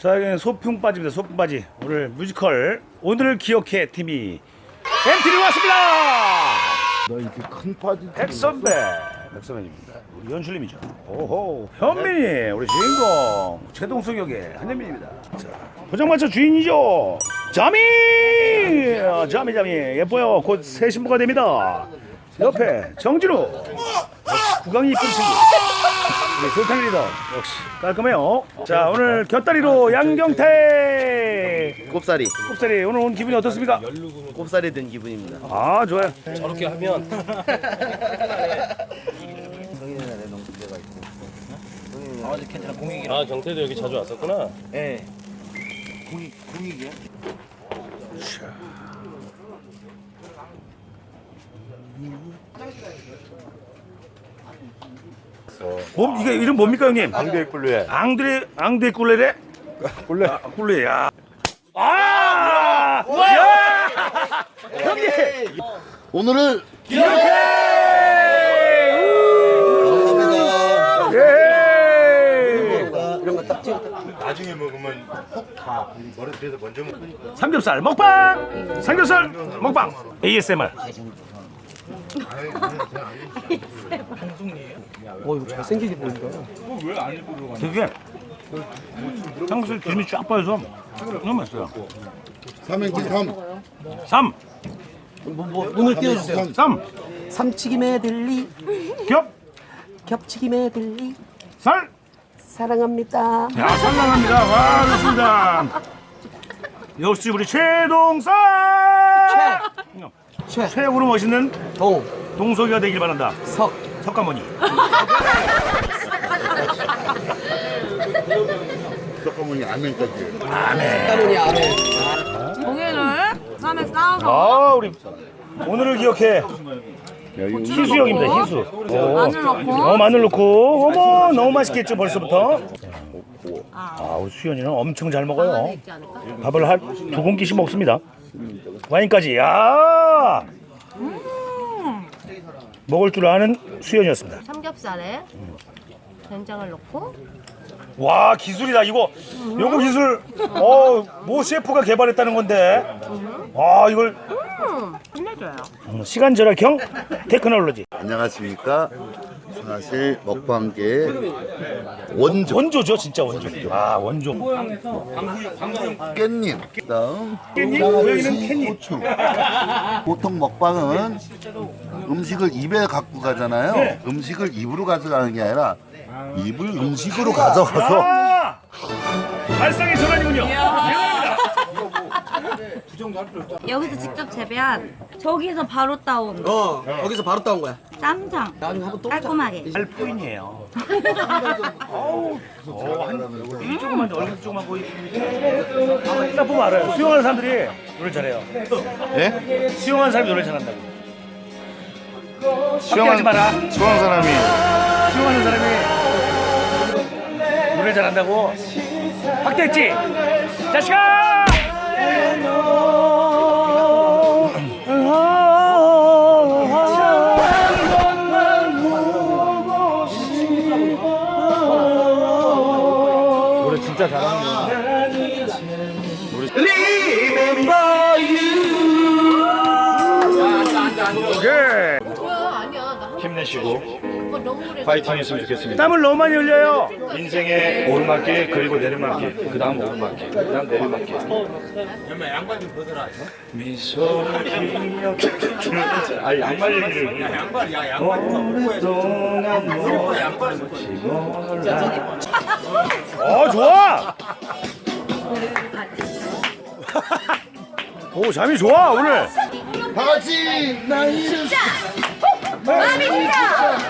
자 여기는 소풍 빠집니다 소풍 빠지. 오늘 뮤지컬 오늘을 기억해 팀이. 엔트리 왔습니다! 너 이렇게 큰 파지 백선배 백선배입니다. 우리 연출님이죠. 오호. 현민이 우리 주인공 최동석 역의 한현민입니다. 자 포장마차 주인이죠. 자미! 아, 자미 자미. 예뻐요. 곧 새 신부가 됩니다. 옆에 정진우 구강이 이쁜 친구 우리 솔탄 리더 역시. 깔끔해요. 자 오늘 곁다리로 양경태. 곱살이 곱살이 오늘 온 기분이 어떻습니까? 곱살이 된 기분입니다. 아 좋아요. 저렇게 하면. 아 괜찮아. 공익이라. 아 경태도 여기 자주 왔었구나. 예 공익 공익이야? 뭐, 이게 이름 뭡니까 형님? 앙대 꿀루에 앙드레 앙드레 꿀레레? 꿀레 아, 꿀레 야. 아! 야! 형님! 오늘을 이렇게! 우! 예! 나중에 먹으면 훅다 머리에서 먼저 먹 삼겹살 먹방! 삼겹살 먹방! ASMR. 어 이거 잘생기게 보인다 되게 삼겹살 기름이 쫙 빠져서 너무 맛있어요. 삼행지 삼 3, 뭐, 뭐 문을 띄워주세요 3, 삼치기 메들리 겹, 겹치기 메들리 살! 사랑합니다. 야, 상당합니다. 와, 좋습니다. 역시 우리 최동산! 최. 최고로 멋있는 동, 동석이가 되길 바란다. 석, 석가모니. 잠깐만요 안면까지 까문이 아래. 고기를 쌈에 싸서 아, 우리 오늘을 기억해. 희수형입니다, 희수. 마늘 넣고 어, 마늘 넣고. 어머, 너무 맛있겠죠, 벌써부터. 아, 우리 수연이는 엄청 잘 먹어요. 밥을 한 두 공기씩 먹습니다. 와인까지. 야! 먹을 줄 아는 수연이었습니다. 삼겹살에 된장을 넣고 와 기술이다 이거 요거 기술 어모 셰프가 개발했다는 건데 아 이걸 끝내줘요. 음, 시간 절약형 테크놀로지 안녕하십니까 사실 먹방계 원조. 원조죠 진짜 원조. 아 원조. 깻잎. 그다음 깻잎? 고양이는 캔잎. 고추. 보통 먹방은 음식을 입에 갖고 가잖아요. 네. 음식을 입으로 가져가는 게 아니라 입을 음식으로 가져가서 아. 발상의 전환이군요. 여기서 직접 재배한 저기서 바로 따온 어, 거기서 바로 따온 거야. 쌈장. 나중에 한번 또 깔끔하게. 알포인이에요. 어우 어, 한이 조그만 얼굴 조그만 거의 딱 보면 알아요. 수영하는 사람들이 노래 잘해요. 예? 수영하는 사람이 노래 잘한다고. 수영하지 마라. 수영 사람이. 수영하는 사람이 노래 잘한다고? 확대했지? 자식아 진짜 잘하는 거 오케이 힘내시고 파이팅 했으면 좋겠습니다. 땀을 너무 많이 흘려요. 인생의 오르막길 그리고 내리막길. 그 다음 오르막길 그 다음 내리막길. 미소를 피며 아 양말 얘기를 양말 야 양말. 오랫동안 놓지 몰라. 어 좋아! 오 잠이 좋아 오늘. 다 같이 나이를 마음이 진짜.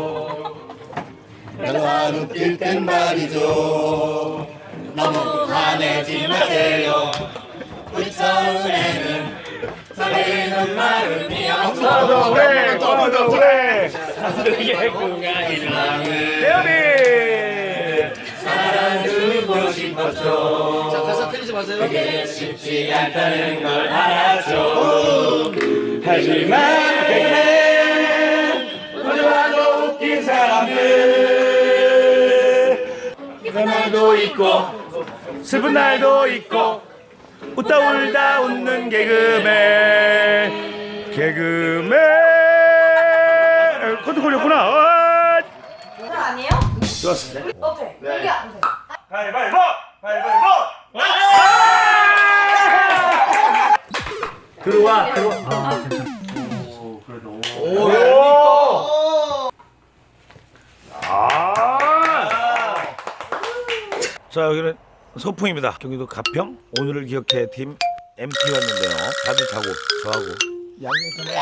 가 웃길 땐 말이죠. 너무 화내지 마세요. 우리 처음에는 설레는 마음이요 그래, 고마워, 그래. 대현이. 사랑하고 싶었죠. 자 가사 틀리지 마세요. 쉽지 않다는 걸 알았죠. 하지만 날도 있고 슬픈 날도 있고 웃다 울다 웃는 개그맨 개그맨 코드 걸렸구나 어! 그거 아니에요? 좋았어 오케이. 여기 안 돼. 가위바위보 가위바위보 들어와 들어와 아. 자 여기는 소풍입니다. 경기도 가평 오늘을 기억해 팀 MT 왔는데요. 다들 자고 저하고 양경태는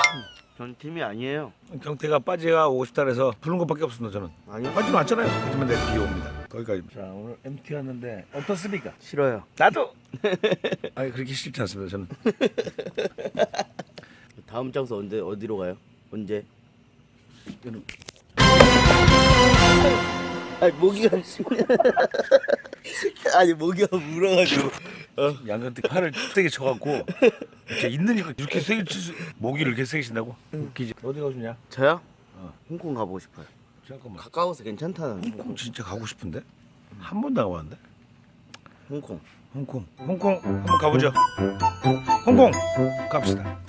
전 팀이 아니에요. 경태가 빠지가 오고 싶다 그래서 부른 것밖에 없습니다 저는. 아니요. 빠지는 않잖아요. 그러면 내일 비 옵니다. 거기까지. 자 오늘 MT 왔는데 어떻습니까? 싫어요. 나도. 아니 그렇게 싫지 않습니다 저는. 다음 장소 언제 어디로 가요? 언제? 이거는 아니 모기가 아니 모기가 물어가지고 양경태 팔을 세게 쳐갖고 이렇게 있는 이거 이렇게 세게 치 모기를 이렇게 세게 친다고? 웃기지. 어디 가고 싶냐? 저요? 어. 홍콩 가보고 싶어요. 잠깐만. 가까워서 괜찮다는 홍콩 진짜 가고 싶은데 한 번도 안 가봤는데 홍콩. 홍콩 홍콩 한번 가보죠 홍콩 갑시다